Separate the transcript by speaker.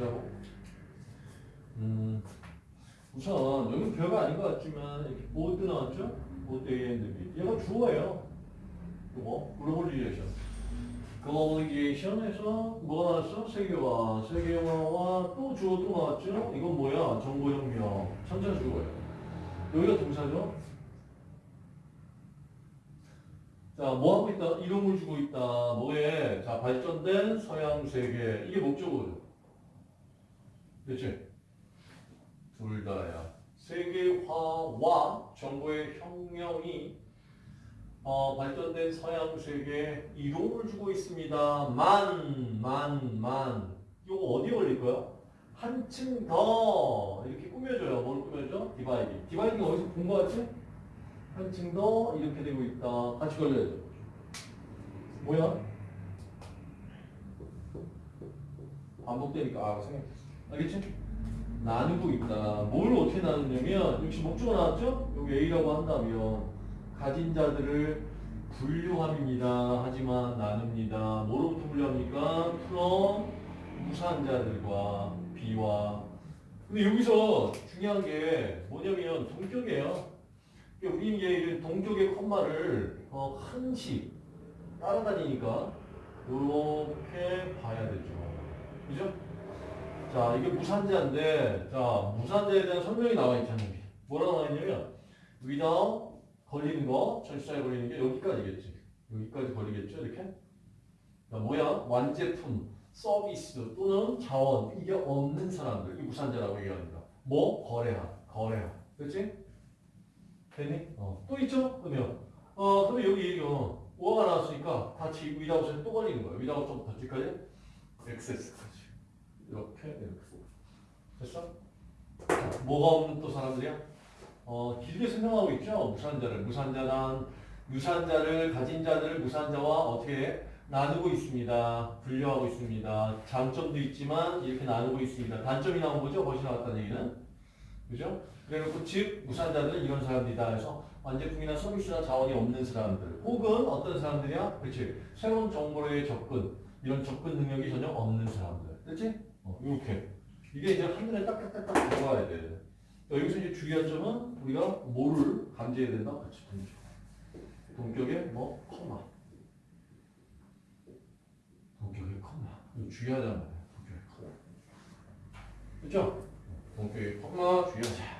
Speaker 1: 보시라고. 음, 우선 여기 별거 아닌 것 같지만 이렇게 both 나왔죠? both A and B. 얘가 주어예요. 이거 globalization. globalization에서 뭐가 나왔어? 세계화. 세계화와 또 주어 또 나왔죠? 이건 뭐야? 정보혁명. 전체 주어예요. 여기가 동사죠? 자, 뭐 하고 있다? 이득을 주고 있다. 뭐에? 자, 발전된 서양 세계. 이게 목적어죠. 그치? 둘 다야. 세계화와 정보의 혁명이 어, 발전된 서양 세계에 이동을 주고 있습니다. 만, 만, 만. 이거 어디에 올릴 거야? 한층 더 이렇게 꾸며줘요. 뭘 꾸며줘? 디바이딩. 디바이딩 어디서 본거 같지? 한층 더 이렇게 되고 있다. 같이 걸려야죠. 뭐야? 반복되니까 아 생각. 알겠지? 나누고 있다. 뭘 어떻게 나누냐면 역시 목적어 나왔죠? 여기 A라고 한다면 가진 자들을 분류합니다. 하지만 나눕니다. 뭐로부터 분류합니까? from 무산자들과 B와 근데 여기서 중요한 게 뭐냐면 동격이에요. 그러니까 우리는 동격의 콤마를 어, 한씩 따라다니니까 이렇게 봐야 되죠. 그죠? 자, 이게 무산자인데, 자, 무산자에 대한 설명이 나와 있잖아요. 뭐라고 나와 있냐면, without 걸리는 거, 절사에 걸리는 게 여기까지겠지. 여기까지 걸리겠죠, 이렇게? 자, 뭐야? 완제품, 서비스 또는 자원, 이게 없는 사람들, 이 무산자라고 얘기합니다. 뭐? 거래하, 거래하. 그렇지? 됐니? 어. 또 있죠? 그러면, 어, 그러면 여기 이거, 5가 나왔으니까 같이 without에 또 걸리는 거예요. without 좀 더치까지? access까지. 이렇게 이렇게 됐어? 뭐가 없는 또 사람들이야? 어, 길게 설명하고 있죠. 무산자를 무산자란 유산자를 가진 자들을 무산자와 어떻게 나누고 있습니다. 분류하고 있습니다. 장점도 있지만 이렇게 나누고 있습니다. 단점이 나온 거죠. 벗이 나왔다는 얘기는 그죠? 그래놓고 즉 무산자들은 이런 사람들이다 해서 완제품이나 서비스나 자원이 없는 사람들 혹은 어떤 사람들이야? 그렇지 새로운 정보에 접근 이런 접근 능력이 전혀 없는 사람들 그렇지? 어, 이렇게. 이게 이제 한눈에 딱딱딱딱 들어가야 돼. 여기서 이제 주의할 점은 우리가 뭐를 감지해야 된다? 같이 보죠. 동격의 뭐, 컴마. 동격의 컴마. 주의하자는 말이야. 동격의 컴마. 그죠? 동격의 컴마 주의하자.